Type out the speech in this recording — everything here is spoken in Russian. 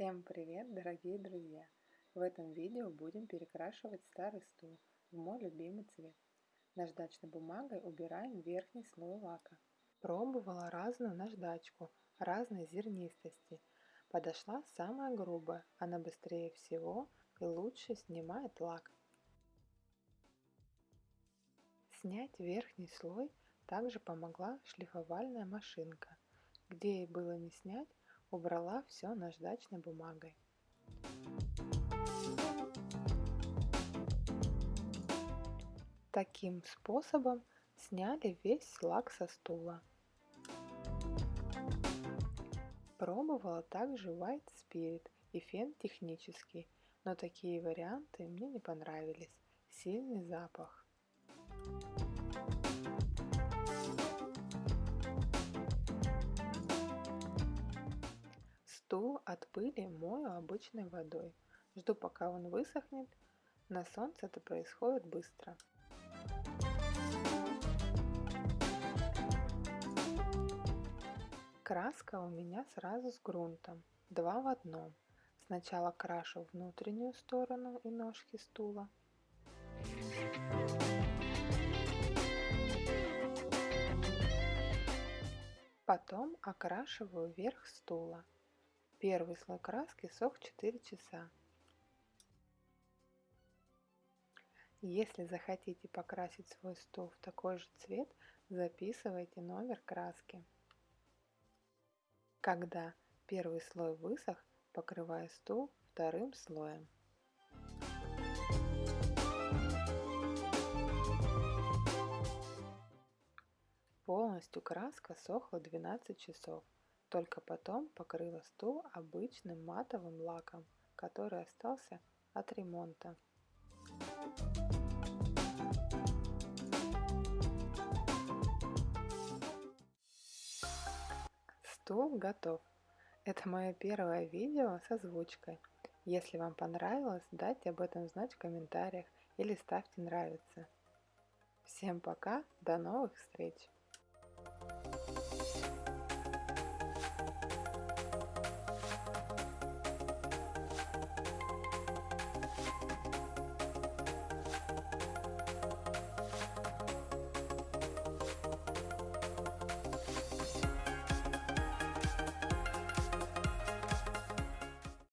Всем привет, дорогие друзья! В этом видео будем перекрашивать старый стул в мой любимый цвет. Наждачной бумагой убираем верхний слой лака. Пробовала разную наждачку, разной зернистости. Подошла самая грубая, она быстрее всего и лучше снимает лак. Снять верхний слой также помогла шлифовальная машинка. Где ей было не снять, убрала все наждачной бумагой. Таким способом сняли весь лак со стула. Пробовала также White Spirit и фен технический, но такие варианты мне не понравились. Сильный запах. Стул от пыли мою обычной водой. Жду пока он высохнет. На солнце это происходит быстро. Краска у меня сразу с грунтом, два в одном. Сначала крашу внутреннюю сторону и ножки стула. Потом окрашиваю верх стула. Первый слой краски сох 4 часа. Если захотите покрасить свой стол в такой же цвет, записывайте номер краски. Когда первый слой высох, покрываю стол вторым слоем. Полностью краска сохла 12 часов. Только потом покрыла стул обычным матовым лаком, который остался от ремонта. Стул готов. Это мое первое видео с озвучкой. Если вам понравилось, дайте об этом знать в комментариях или ставьте нравится. Всем пока, до новых встреч!